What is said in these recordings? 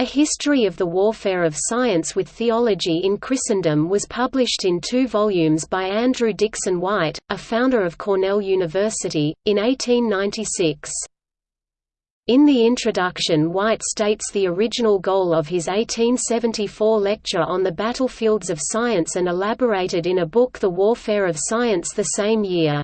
A History of the Warfare of Science with Theology in Christendom was published in two volumes by Andrew Dickson White, a founder of Cornell University, in 1896. In the introduction White states the original goal of his 1874 lecture on the battlefields of science and elaborated in a book The Warfare of Science the same year.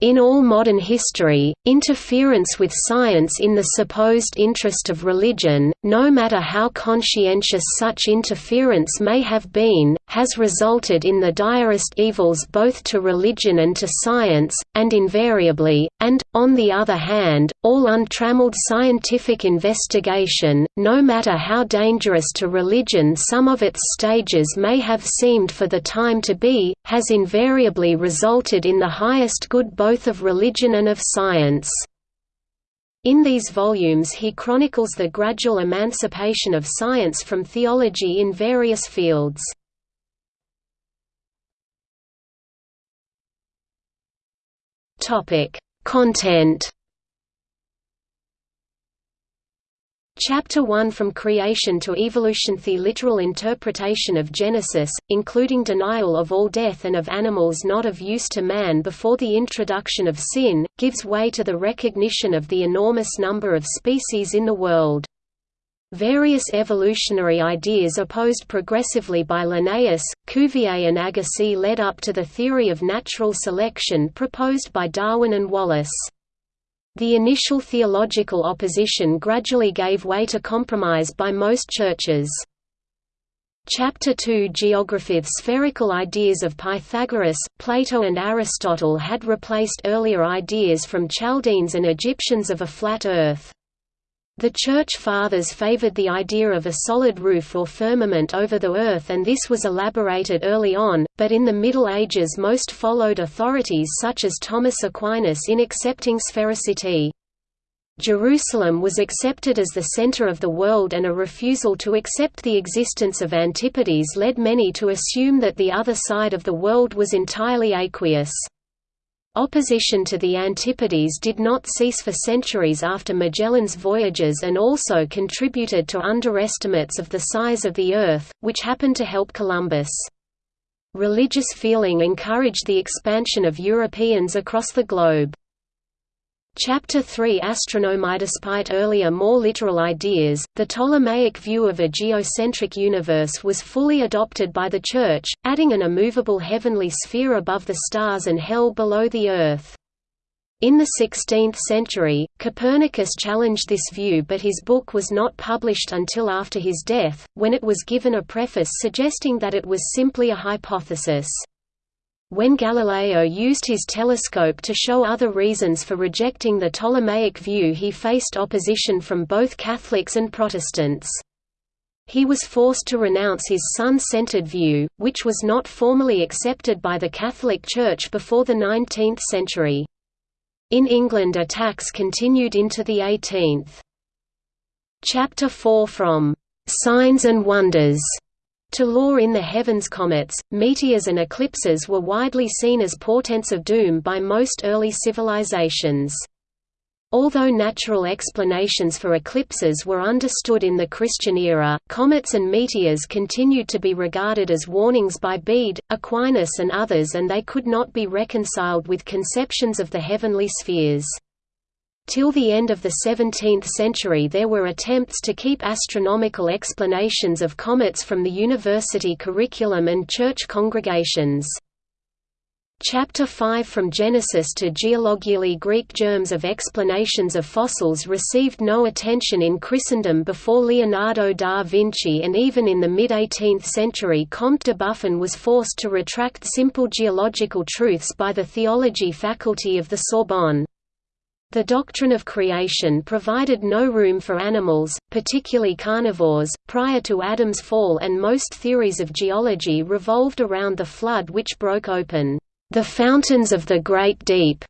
In all modern history, interference with science in the supposed interest of religion, no matter how conscientious such interference may have been, has resulted in the direst evils both to religion and to science, and invariably, and, on the other hand, all untrammeled scientific investigation, no matter how dangerous to religion some of its stages may have seemed for the time to be, has invariably resulted in the highest good both both of religion and of science. In these volumes he chronicles the gradual emancipation of science from theology in various fields. Content Chapter 1 From Creation to Evolution The literal interpretation of Genesis, including denial of all death and of animals not of use to man before the introduction of sin, gives way to the recognition of the enormous number of species in the world. Various evolutionary ideas opposed progressively by Linnaeus, Cuvier and Agassiz led up to the theory of natural selection proposed by Darwin and Wallace. The initial theological opposition gradually gave way to compromise by most churches. Chapter 2 Geography Spherical ideas of Pythagoras, Plato and Aristotle had replaced earlier ideas from Chaldeans and Egyptians of a flat earth. The Church Fathers favored the idea of a solid roof or firmament over the earth and this was elaborated early on, but in the Middle Ages most followed authorities such as Thomas Aquinas in accepting sphericity. Jerusalem was accepted as the center of the world and a refusal to accept the existence of antipodes led many to assume that the other side of the world was entirely aqueous. Opposition to the Antipodes did not cease for centuries after Magellan's voyages and also contributed to underestimates of the size of the Earth, which happened to help Columbus. Religious feeling encouraged the expansion of Europeans across the globe. Chapter 3 Astronomy Despite earlier more literal ideas, the Ptolemaic view of a geocentric universe was fully adopted by the Church, adding an immovable heavenly sphere above the stars and hell below the Earth. In the 16th century, Copernicus challenged this view but his book was not published until after his death, when it was given a preface suggesting that it was simply a hypothesis. When Galileo used his telescope to show other reasons for rejecting the Ptolemaic view he faced opposition from both Catholics and Protestants. He was forced to renounce his sun-centered view, which was not formally accepted by the Catholic Church before the 19th century. In England attacks continued into the 18th. Chapter 4 From "'Signs and Wonders' To law in the heavens comets, meteors and eclipses were widely seen as portents of doom by most early civilizations. Although natural explanations for eclipses were understood in the Christian era, comets and meteors continued to be regarded as warnings by Bede, Aquinas and others and they could not be reconciled with conceptions of the heavenly spheres. Till the end of the 17th century there were attempts to keep astronomical explanations of comets from the university curriculum and church congregations. Chapter 5 From Genesis to Geologically Greek germs of explanations of fossils received no attention in Christendom before Leonardo da Vinci and even in the mid-18th century Comte de Buffon was forced to retract simple geological truths by the theology faculty of the Sorbonne. The doctrine of creation provided no room for animals, particularly carnivores, prior to Adam's fall and most theories of geology revolved around the flood which broke open, "...the fountains of the great deep."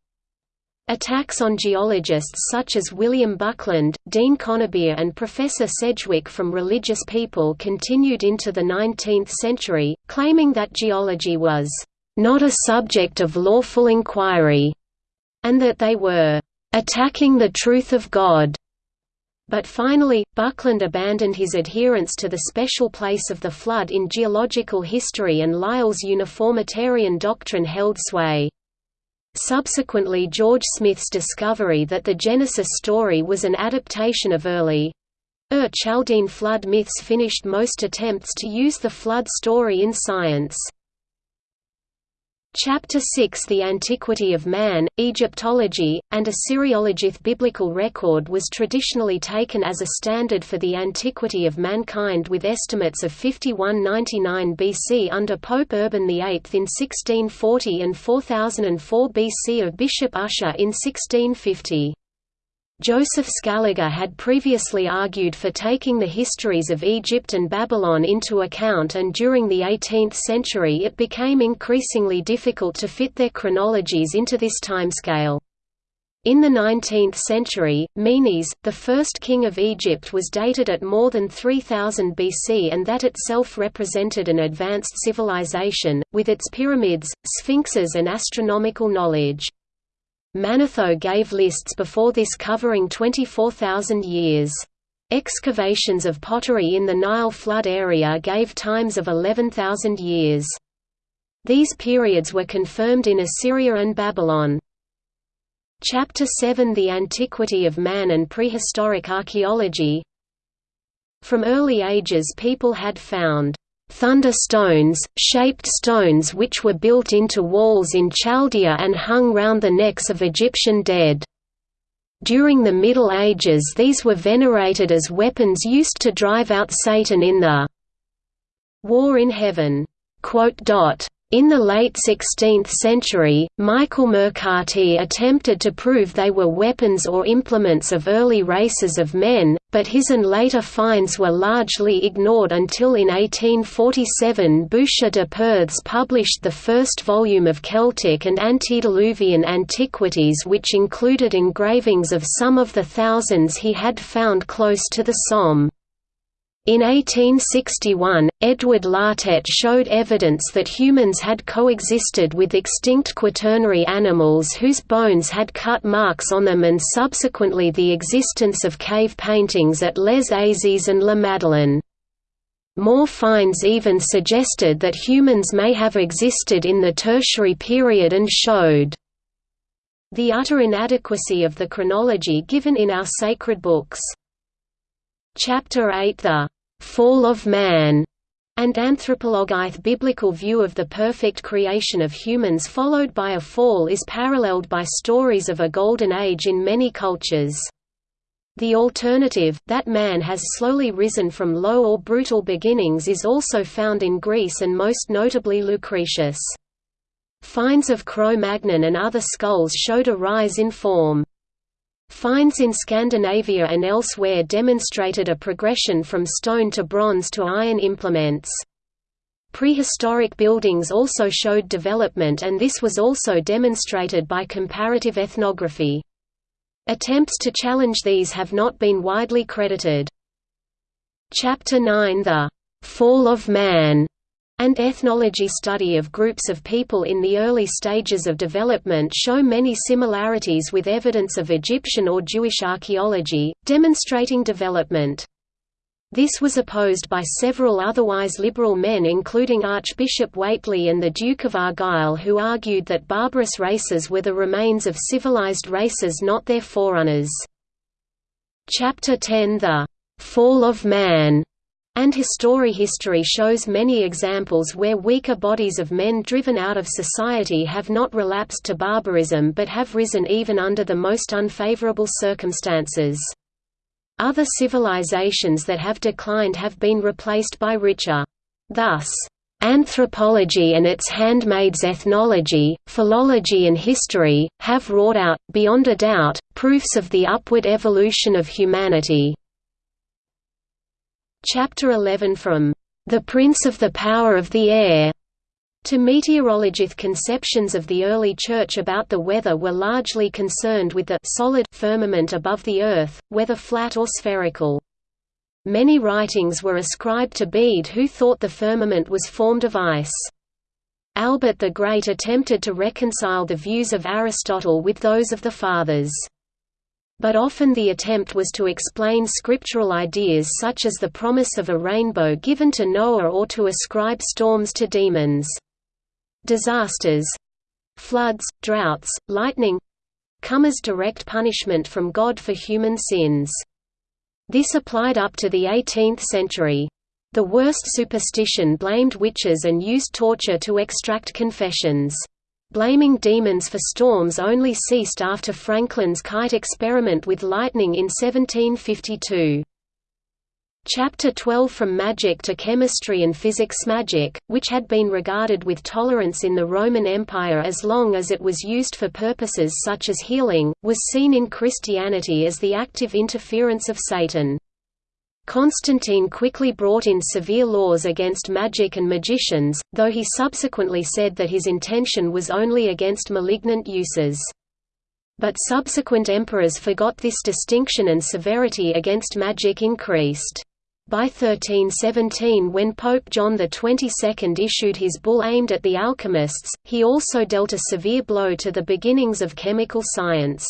Attacks on geologists such as William Buckland, Dean Conybeare and Professor Sedgwick from religious people continued into the 19th century, claiming that geology was, "...not a subject of lawful inquiry," and that they were attacking the truth of God. But finally, Buckland abandoned his adherence to the special place of the flood in geological history and Lyell's uniformitarian doctrine held sway. Subsequently George Smith's discovery that the Genesis story was an adaptation of early Ur Chaldean flood myths finished most attempts to use the flood story in science. Chapter 6 The Antiquity of Man, Egyptology, and Assyriologith Biblical record was traditionally taken as a standard for the antiquity of mankind with estimates of 5199 BC under Pope Urban VIII in 1640 and 4004 BC of Bishop Ussher in 1650. Joseph Scaliger had previously argued for taking the histories of Egypt and Babylon into account and during the 18th century it became increasingly difficult to fit their chronologies into this timescale. In the 19th century, Menes, the first king of Egypt was dated at more than 3000 BC and that itself represented an advanced civilization, with its pyramids, sphinxes and astronomical knowledge. Manetho gave lists before this covering 24,000 years. Excavations of pottery in the Nile flood area gave times of 11,000 years. These periods were confirmed in Assyria and Babylon. Chapter 7 The Antiquity of Man and Prehistoric Archaeology From early ages people had found thunder stones, shaped stones which were built into walls in Chaldea and hung round the necks of Egyptian dead. During the Middle Ages these were venerated as weapons used to drive out Satan in the war in heaven. In the late 16th century, Michael Mercati attempted to prove they were weapons or implements of early races of men, but his and later finds were largely ignored until in 1847 Boucher de Perthes published the first volume of Celtic and antediluvian antiquities which included engravings of some of the thousands he had found close to the Somme. In 1861, Edward Lartet showed evidence that humans had coexisted with extinct quaternary animals whose bones had cut marks on them and subsequently the existence of cave paintings at Les Eyzies and La Madeleine. More finds even suggested that humans may have existed in the Tertiary period and showed the utter inadequacy of the chronology given in our sacred books. Chapter 8 The fall of man, and anthropologith biblical view of the perfect creation of humans followed by a fall is paralleled by stories of a golden age in many cultures. The alternative, that man has slowly risen from low or brutal beginnings is also found in Greece and most notably Lucretius. Finds of Cro-Magnon and other skulls showed a rise in form. Finds in Scandinavia and elsewhere demonstrated a progression from stone to bronze to iron implements. Prehistoric buildings also showed development and this was also demonstrated by comparative ethnography. Attempts to challenge these have not been widely credited. Chapter 9 The Fall of Man and ethnology study of groups of people in the early stages of development show many similarities with evidence of Egyptian or Jewish archaeology, demonstrating development. This was opposed by several otherwise liberal men including Archbishop Whately and the Duke of Argyll who argued that barbarous races were the remains of civilized races not their forerunners. Chapter 10 The Fall of Man and history history shows many examples where weaker bodies of men driven out of society have not relapsed to barbarism but have risen even under the most unfavorable circumstances. Other civilizations that have declined have been replaced by richer. Thus, Anthropology and its handmaids ethnology, philology and history, have wrought out, beyond a doubt, proofs of the upward evolution of humanity. Chapter 11 From "...the Prince of the Power of the Air", to meteorologith conceptions of the early Church about the weather were largely concerned with the solid firmament above the Earth, whether flat or spherical. Many writings were ascribed to Bede who thought the firmament was formed of ice. Albert the Great attempted to reconcile the views of Aristotle with those of the Fathers. But often the attempt was to explain scriptural ideas such as the promise of a rainbow given to Noah or to ascribe storms to demons. Disasters—floods, droughts, lightning—come as direct punishment from God for human sins. This applied up to the 18th century. The worst superstition blamed witches and used torture to extract confessions. Blaming demons for storms only ceased after Franklin's kite experiment with lightning in 1752. Chapter 12 From Magic to Chemistry and Physics Magic, which had been regarded with tolerance in the Roman Empire as long as it was used for purposes such as healing, was seen in Christianity as the active interference of Satan. Constantine quickly brought in severe laws against magic and magicians, though he subsequently said that his intention was only against malignant uses. But subsequent emperors forgot this distinction and severity against magic increased. By 1317 when Pope John XXII issued his bull aimed at the alchemists, he also dealt a severe blow to the beginnings of chemical science.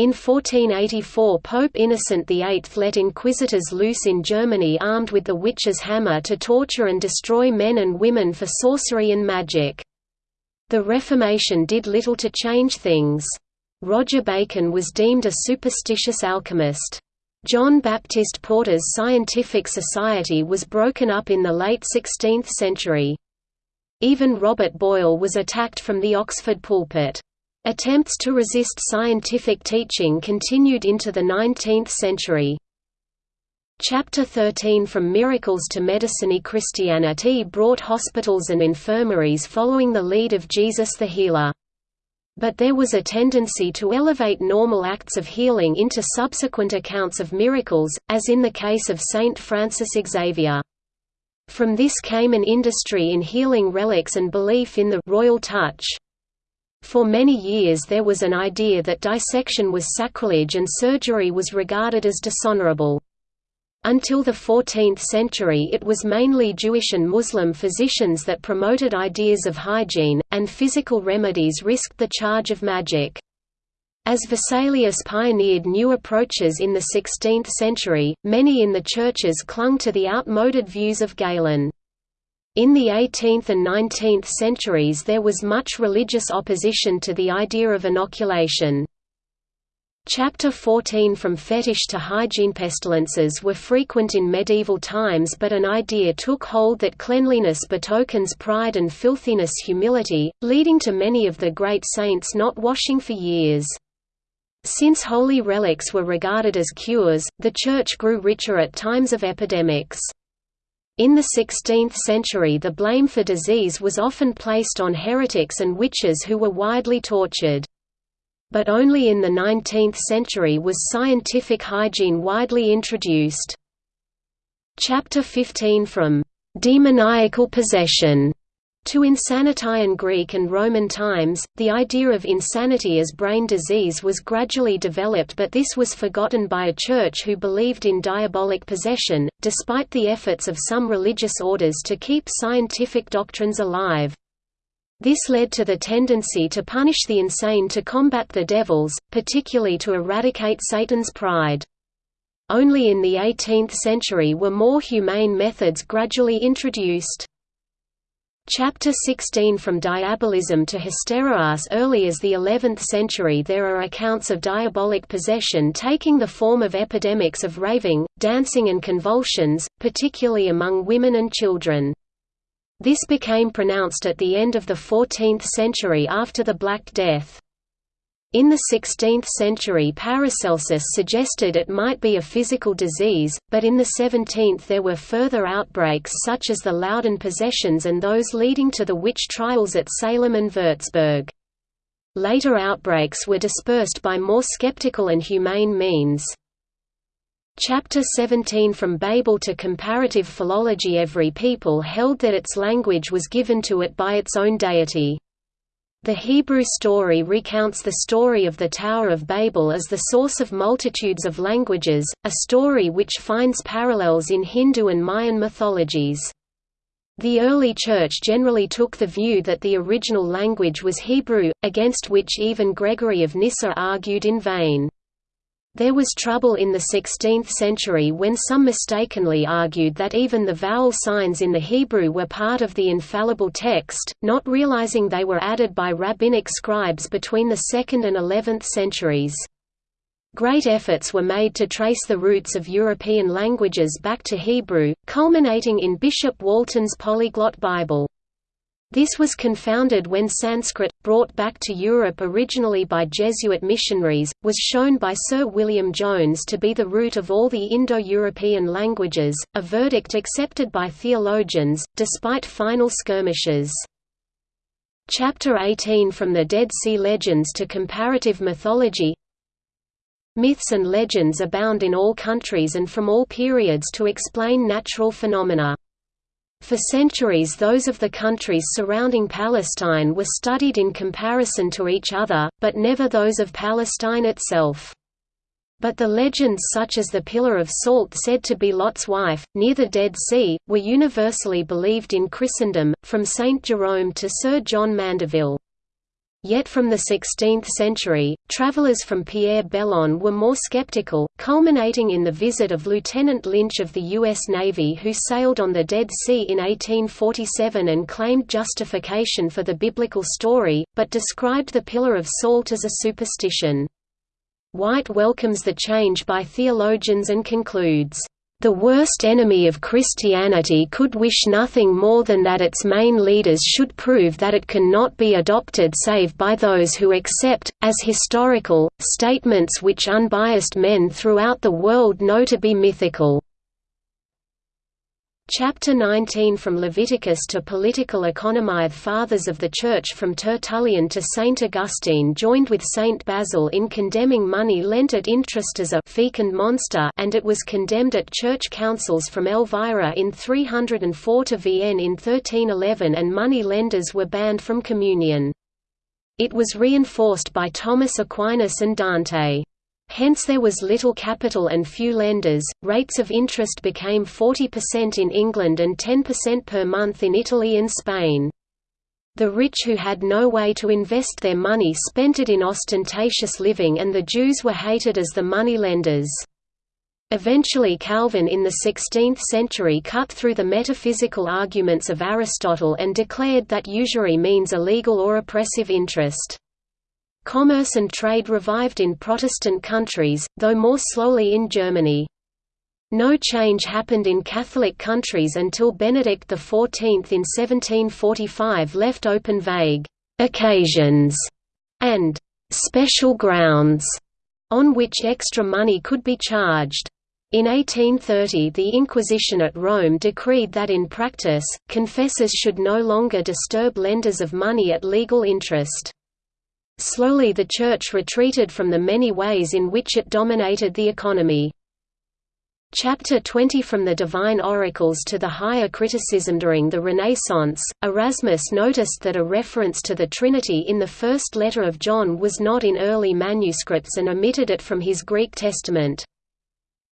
In 1484 Pope Innocent VIII let inquisitors loose in Germany armed with the witch's hammer to torture and destroy men and women for sorcery and magic. The Reformation did little to change things. Roger Bacon was deemed a superstitious alchemist. John Baptist Porta's Scientific Society was broken up in the late 16th century. Even Robert Boyle was attacked from the Oxford pulpit. Attempts to resist scientific teaching continued into the 19th century. Chapter 13 From Miracles to Medicine Christianity brought hospitals and infirmaries following the lead of Jesus the Healer. But there was a tendency to elevate normal acts of healing into subsequent accounts of miracles, as in the case of Saint Francis Xavier. From this came an industry in healing relics and belief in the «royal touch», for many years there was an idea that dissection was sacrilege and surgery was regarded as dishonorable. Until the 14th century it was mainly Jewish and Muslim physicians that promoted ideas of hygiene, and physical remedies risked the charge of magic. As Vesalius pioneered new approaches in the 16th century, many in the churches clung to the outmoded views of Galen. In the 18th and 19th centuries there was much religious opposition to the idea of inoculation. Chapter 14 From fetish to hygiene Pestilences were frequent in medieval times but an idea took hold that cleanliness betokens pride and filthiness humility, leading to many of the great saints not washing for years. Since holy relics were regarded as cures, the Church grew richer at times of epidemics. In the 16th century the blame for disease was often placed on heretics and witches who were widely tortured. But only in the 19th century was scientific hygiene widely introduced. Chapter 15 From demoniacal possession to insanity in Greek and Roman times, the idea of insanity as brain disease was gradually developed but this was forgotten by a church who believed in diabolic possession, despite the efforts of some religious orders to keep scientific doctrines alive. This led to the tendency to punish the insane to combat the devils, particularly to eradicate Satan's pride. Only in the 18th century were more humane methods gradually introduced. Chapter 16 From diabolism to hysteria As early as the 11th century there are accounts of diabolic possession taking the form of epidemics of raving, dancing and convulsions, particularly among women and children. This became pronounced at the end of the 14th century after the Black Death. In the 16th century Paracelsus suggested it might be a physical disease, but in the 17th there were further outbreaks such as the Loudun possessions and those leading to the witch trials at Salem and Würzburg. Later outbreaks were dispersed by more skeptical and humane means. Chapter 17 From Babel to comparative philology Every people held that its language was given to it by its own deity. The Hebrew story recounts the story of the Tower of Babel as the source of multitudes of languages, a story which finds parallels in Hindu and Mayan mythologies. The early Church generally took the view that the original language was Hebrew, against which even Gregory of Nyssa argued in vain. There was trouble in the 16th century when some mistakenly argued that even the vowel signs in the Hebrew were part of the infallible text, not realizing they were added by rabbinic scribes between the 2nd and 11th centuries. Great efforts were made to trace the roots of European languages back to Hebrew, culminating in Bishop Walton's Polyglot Bible. This was confounded when Sanskrit, brought back to Europe originally by Jesuit missionaries, was shown by Sir William Jones to be the root of all the Indo-European languages, a verdict accepted by theologians, despite final skirmishes. Chapter 18 From the Dead Sea Legends to Comparative Mythology Myths and legends abound in all countries and from all periods to explain natural phenomena. For centuries those of the countries surrounding Palestine were studied in comparison to each other, but never those of Palestine itself. But the legends such as the Pillar of Salt said to be Lot's wife, near the Dead Sea, were universally believed in Christendom, from Saint Jerome to Sir John Mandeville. Yet from the 16th century, travelers from Pierre Belon were more skeptical, culminating in the visit of Lieutenant Lynch of the U.S. Navy who sailed on the Dead Sea in 1847 and claimed justification for the biblical story, but described the Pillar of Salt as a superstition. White welcomes the change by theologians and concludes, the worst enemy of Christianity could wish nothing more than that its main leaders should prove that it can not be adopted save by those who accept, as historical, statements which unbiased men throughout the world know to be mythical. Chapter 19 From Leviticus to Political Economy The Fathers of the Church from Tertullian to Saint Augustine joined with Saint Basil in condemning money lent at interest as a fecund monster and it was condemned at church councils from Elvira in 304 to Vienne in 1311 and money lenders were banned from communion. It was reinforced by Thomas Aquinas and Dante. Hence there was little capital and few lenders. Rates of interest became 40% in England and 10% per month in Italy and Spain. The rich who had no way to invest their money spent it in ostentatious living and the Jews were hated as the money lenders. Eventually Calvin in the 16th century cut through the metaphysical arguments of Aristotle and declared that usury means illegal or oppressive interest. Commerce and trade revived in Protestant countries, though more slowly in Germany. No change happened in Catholic countries until Benedict XIV in 1745 left open vague «occasions» and «special grounds» on which extra money could be charged. In 1830 the Inquisition at Rome decreed that in practice, confessors should no longer disturb lenders of money at legal interest. Slowly the Church retreated from the many ways in which it dominated the economy. Chapter 20 From the Divine Oracles to the Higher Criticism During the Renaissance, Erasmus noticed that a reference to the Trinity in the first letter of John was not in early manuscripts and omitted it from his Greek Testament.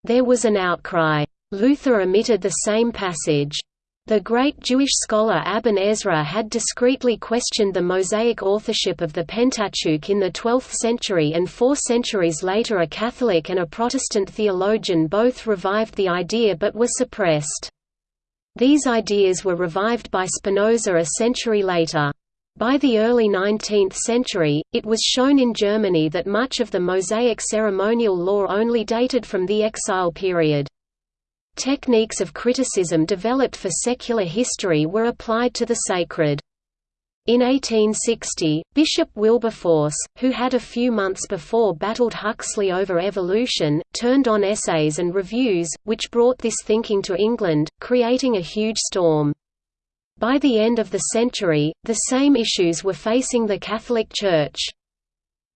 There was an outcry. Luther omitted the same passage. The great Jewish scholar Aben Ezra had discreetly questioned the Mosaic authorship of the Pentateuch in the 12th century and four centuries later a Catholic and a Protestant theologian both revived the idea but were suppressed. These ideas were revived by Spinoza a century later. By the early 19th century, it was shown in Germany that much of the Mosaic ceremonial law only dated from the exile period. Techniques of criticism developed for secular history were applied to the sacred. In 1860, Bishop Wilberforce, who had a few months before battled Huxley over evolution, turned on essays and reviews, which brought this thinking to England, creating a huge storm. By the end of the century, the same issues were facing the Catholic Church.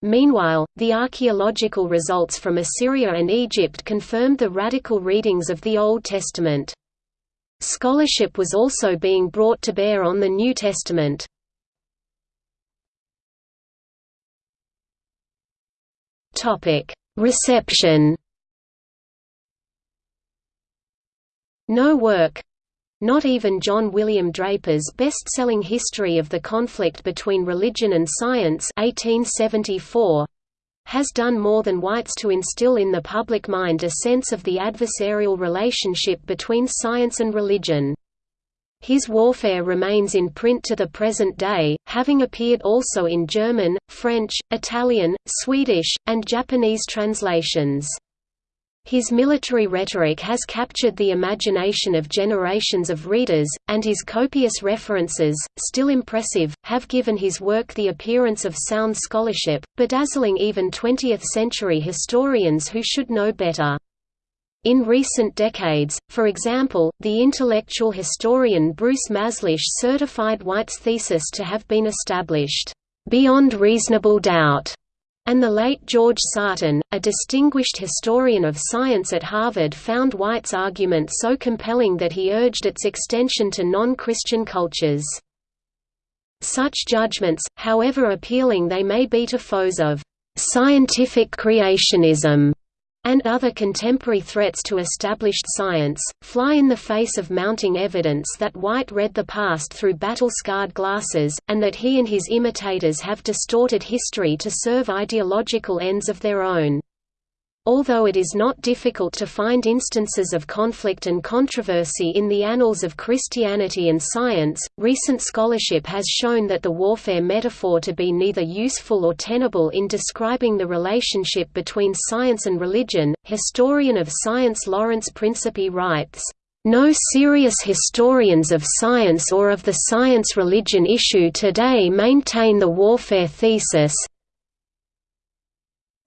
Meanwhile, the archaeological results from Assyria and Egypt confirmed the radical readings of the Old Testament. Scholarship was also being brought to bear on the New Testament. Reception No work, not even John William Draper's best-selling History of the Conflict Between Religion and Science 1874 has done more than White's to instill in the public mind a sense of the adversarial relationship between science and religion. His warfare remains in print to the present day, having appeared also in German, French, Italian, Swedish, and Japanese translations. His military rhetoric has captured the imagination of generations of readers, and his copious references, still impressive, have given his work the appearance of sound scholarship, bedazzling even 20th-century historians who should know better. In recent decades, for example, the intellectual historian Bruce Mazlish certified White's thesis to have been established, "...beyond reasonable doubt." And the late George Sarton, a distinguished historian of science at Harvard found White's argument so compelling that he urged its extension to non-Christian cultures. Such judgments, however appealing they may be to foes of «scientific creationism», and other contemporary threats to established science, fly in the face of mounting evidence that White read the past through battle-scarred glasses, and that he and his imitators have distorted history to serve ideological ends of their own. Although it is not difficult to find instances of conflict and controversy in the annals of Christianity and science, recent scholarship has shown that the warfare metaphor to be neither useful or tenable in describing the relationship between science and religion. Historian of science Lawrence Principe writes, no serious historians of science or of the science-religion issue today maintain the warfare thesis,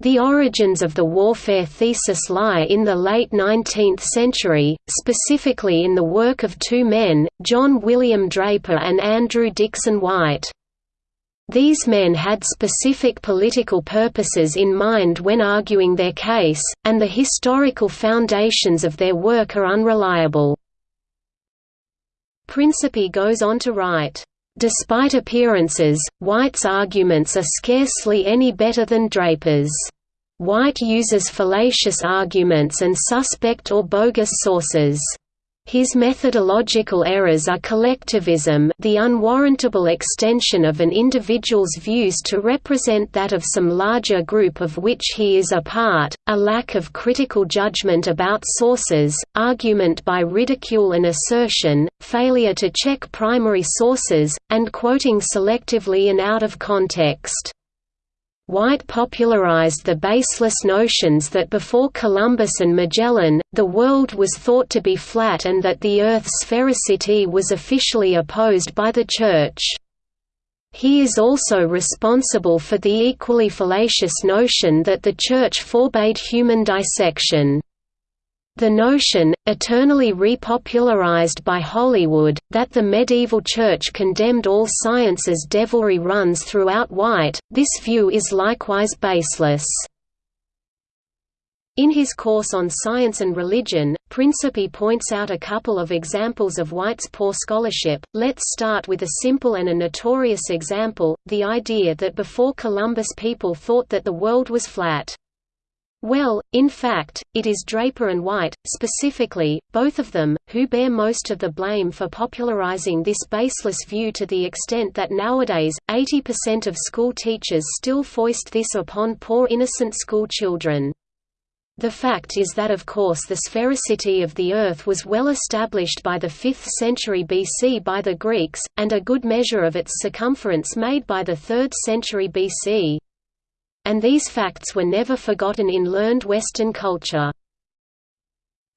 the origins of the warfare thesis lie in the late 19th century, specifically in the work of two men, John William Draper and Andrew Dickson White. These men had specific political purposes in mind when arguing their case, and the historical foundations of their work are unreliable. Principe goes on to write, Despite appearances, White's arguments are scarcely any better than Draper's. White uses fallacious arguments and suspect or bogus sources. His methodological errors are collectivism the unwarrantable extension of an individual's views to represent that of some larger group of which he is a part, a lack of critical judgment about sources, argument by ridicule and assertion, failure to check primary sources, and quoting selectively and out of context. White popularized the baseless notions that before Columbus and Magellan, the world was thought to be flat and that the Earth's sphericity was officially opposed by the Church. He is also responsible for the equally fallacious notion that the Church forbade human dissection. The notion, eternally repopularized by Hollywood, that the medieval church condemned all science as devilry runs throughout White, this view is likewise baseless. In his course on science and religion, Principe points out a couple of examples of White's poor scholarship. Let's start with a simple and a notorious example, the idea that before Columbus people thought that the world was flat. Well, in fact, it is Draper and White, specifically, both of them, who bear most of the blame for popularizing this baseless view to the extent that nowadays, 80% of school teachers still foist this upon poor innocent school children. The fact is that of course the sphericity of the Earth was well established by the 5th century BC by the Greeks, and a good measure of its circumference made by the 3rd century BC, and these facts were never forgotten in learned Western culture.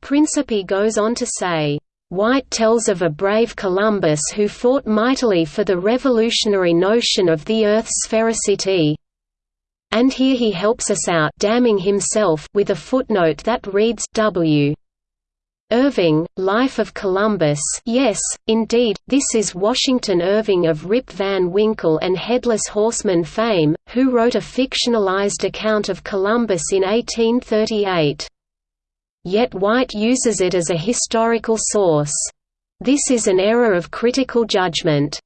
Principe goes on to say, White tells of a brave Columbus who fought mightily for the revolutionary notion of the Earth's sphericity. And here he helps us out damning himself with a footnote that reads W. Irving, Life of Columbus yes, indeed, this is Washington Irving of Rip Van Winkle and Headless Horseman fame, who wrote a fictionalized account of Columbus in 1838. Yet White uses it as a historical source. This is an error of critical judgment.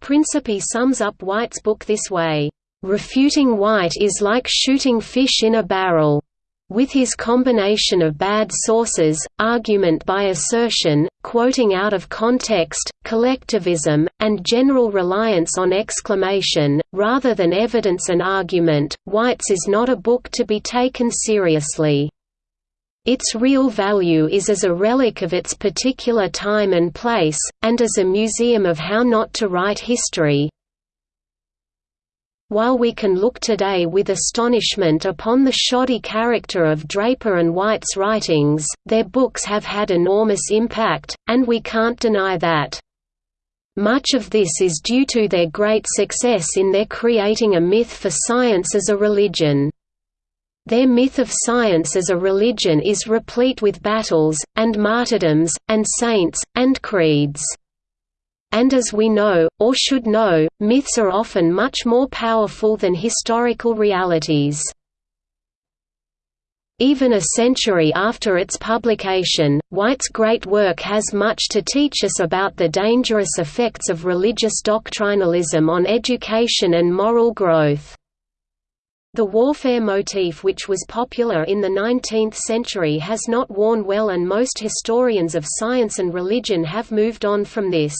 Principe sums up White's book this way, "...refuting White is like shooting fish in a barrel." With his combination of bad sources, argument by assertion, quoting out of context, collectivism, and general reliance on exclamation, rather than evidence and argument, White's is not a book to be taken seriously. Its real value is as a relic of its particular time and place, and as a museum of how not to write history, while we can look today with astonishment upon the shoddy character of Draper and White's writings, their books have had enormous impact, and we can't deny that. Much of this is due to their great success in their creating a myth for science as a religion. Their myth of science as a religion is replete with battles, and martyrdoms, and saints, and creeds. And as we know, or should know, myths are often much more powerful than historical realities. Even a century after its publication, White's great work has much to teach us about the dangerous effects of religious doctrinalism on education and moral growth. The warfare motif which was popular in the 19th century has not worn well and most historians of science and religion have moved on from this.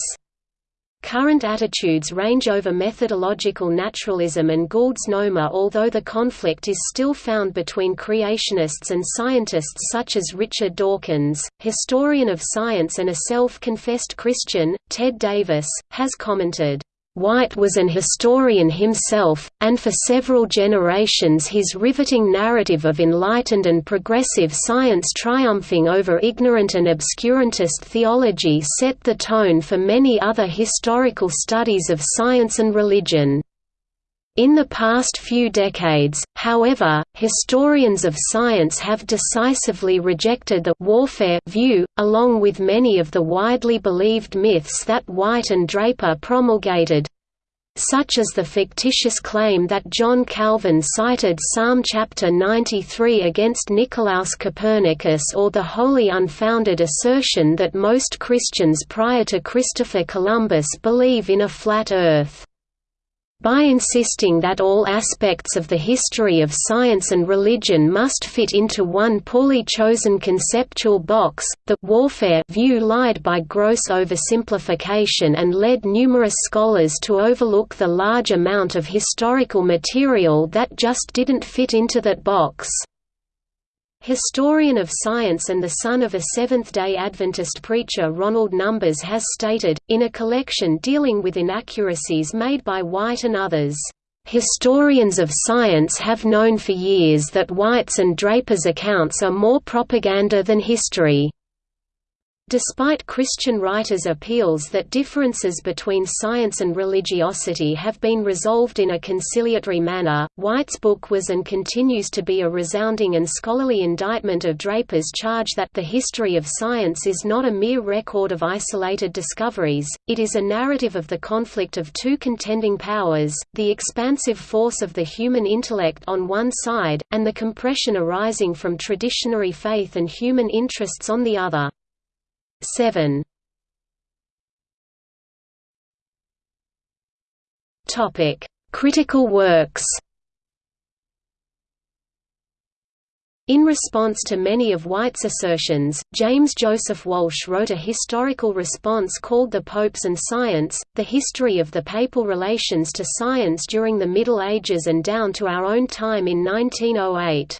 Current attitudes range over methodological naturalism and Gould's NOMA although the conflict is still found between creationists and scientists such as Richard Dawkins, historian of science and a self-confessed Christian, Ted Davis, has commented, White was an historian himself, and for several generations his riveting narrative of enlightened and progressive science triumphing over ignorant and obscurantist theology set the tone for many other historical studies of science and religion. In the past few decades, however, historians of science have decisively rejected the warfare view, along with many of the widely believed myths that White and Draper promulgated, such as the fictitious claim that John Calvin cited Psalm chapter 93 against Nicolaus Copernicus or the wholly unfounded assertion that most Christians prior to Christopher Columbus believe in a flat Earth. By insisting that all aspects of the history of science and religion must fit into one poorly chosen conceptual box, the warfare view lied by gross oversimplification and led numerous scholars to overlook the large amount of historical material that just didn't fit into that box. Historian of science and the son of a Seventh-day Adventist preacher Ronald Numbers has stated, in a collection dealing with inaccuracies made by White and others, "...historians of science have known for years that White's and Draper's accounts are more propaganda than history." Despite Christian writers' appeals that differences between science and religiosity have been resolved in a conciliatory manner, White's book was and continues to be a resounding and scholarly indictment of Draper's charge that the history of science is not a mere record of isolated discoveries, it is a narrative of the conflict of two contending powers, the expansive force of the human intellect on one side, and the compression arising from traditionary faith and human interests on the other. 7 Topic: Critical works. In response to many of White's assertions, James Joseph Walsh wrote a historical response called The Popes and Science, The History of the Papal Relations to Science during the Middle Ages and down to our own time in 1908.